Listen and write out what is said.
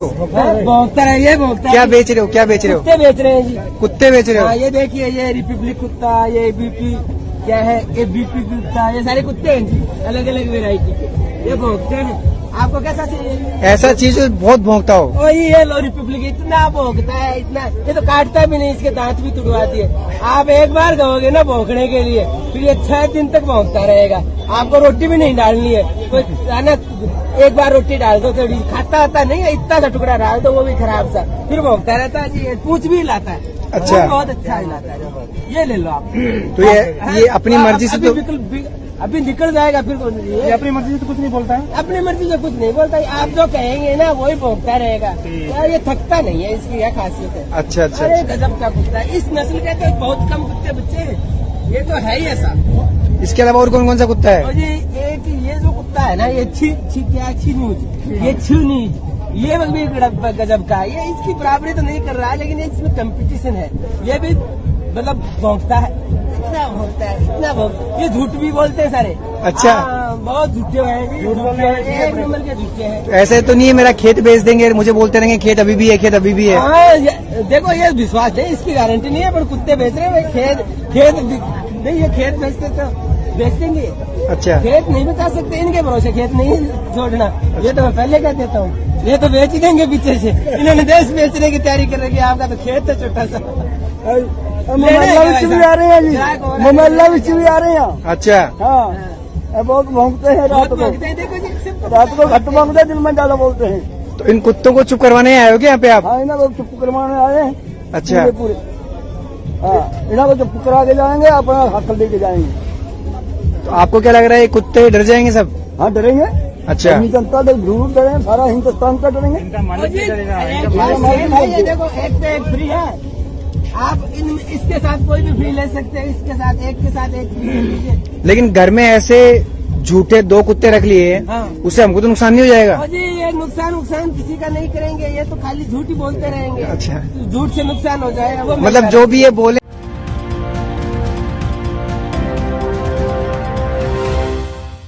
भोगता है ये भोगता क्या बेच रहे हो क्या बेच रहे हो? कुत्ते बेच रहे हैं जी। कुत्ते बेच रहे हाँ? हो ये देखिए ये रिपब्लिक कुत्ता ये बीपी क्या है? ये बीपी कुत्ता ये सारे कुत्ते हैं जी अलग अलग वेरायटी के। ये भोगते हैं। आपको कैसा चाहिए? ऐसा चीज़ बहुत भोंगता हो। वही है लो रिपब्लिक इतना भोगता है इतना। ये तो काटता भी नहीं इसके दांत भी तुड़वा है। आप एक बार गओगे ना भोंकने के लिए फिर ये छह दिन तक भोंकता रहेगा। आपको रोटी भी नहीं डालनी है। कोई है ना एक बार रोटी डाल दो थोड़ी खाता आता नहीं है इतना सा टुकड़ा डाल दो वो भी खराब सा। फिर भोंकता रहता है ये पूछ भी लाता है। अच्छा। बहुत अच्छा हिलाता है। ये ले लो आप। तो ये ये अपनी मर्ज़ी से तो बिल्कुल अभी निकल जाएगा फिर ये अपनी मर्ज़ी से तो कुछ नहीं बोलता है। अपनी मर्ज़ी से कुछ नहीं बोलता है। आप जो कहेंगे ना वही भोगता रहेगा। यार ये थकता नहीं है इसकी यह खासियत है। अच्छा अच्छा अरे अच्छा। गजब का कुत्ता है। इस नस्ल के तो बहुत कम कुत्ते बच्चे हैं। ये तो है ही ऐसा। इसके अलावा और कौन कौन सा कुत्ता है? ये एक ये जो कुत्ता है ना ये छी छी क्या छिनूज। ये छिनूज। ये भी गजब का है। ये इसकी बराबरी तो नहीं कर रहा है लेकिन ये इसमें कंपटीशन है। ये भी मतलब भोंकता है। इतना भोंकता है इतना भोंक ये झूठ भी बोलते हैं सारे। अच्छा। हाँ, बहुत झूठे हैं जी, झूठ बोलने झूठे वाले हैं, एक नंबर के झूठे हैं। ऐसे तो नहीं है मेरा खेत बेच देंगे मुझे बोलते रहेंगे खेत अभी भी है खेत अभी भी है। हाँ देखो ये विश्वास है इसकी गारंटी नहीं है पर कुत्ते बेच रहे हैं खेत खेत नहीं ये खेत बेचते तो बेच देंगे अच्छा। खेत नहीं बचा सकते इनके भरोसे खेत नहीं छोड़ना अच्छा। ये तो मैं पहले कह देता हूँ। ये तो बेच देंगे पीछे से। इन्होंने देश बेचने की तैयारी कर रखी है आपका तो खेत है छोटा सा। मोमल्ला भी चुभी आ रहे हैं जी। तो ममल्ला भी आ रहे हैं। अच्छा। हाँ। बहुत मांगते हैं रात को। तो रात को घट मांगते हैं दिन में ज़्यादा बोलते हैं। तो इन कुत्तों को चुप करवाने आए हो क्या यहाँ पे आप? हाँ इन्हें लोग चुप करवाने आए हैं। अच्छा। पूरे हाँ को चुप करवा के जाएँगे अपना हाथ लेके जाएँगे। तो आपको क्या लग रहा है कुत्ते डर जाएँगे सब? हाँ डरेंगे। अच्छा। जनता तो ज़रूर डरे सारा हिंदुस्तान का डरेंगे। और जी, एक बात ये ये देखो एक पे एक फ्री है। आप इन इसके साथ कोई भी फ्री ले सकते हैं इसके साथ एक के साथ एक फ्री ले लीजिए। लेकिन घर में ऐसे झूठे दो कुत्ते रख लिए हाँ। उससे हमको तो नुकसान नहीं हो जाएगा? जी ये नुकसान नुकसान किसी का नहीं करेंगे ये तो खाली झूठ ही बोलते रहेंगे। अच्छा। झूठ से नुकसान हो जाएगा। मतलब जो भी ये बोले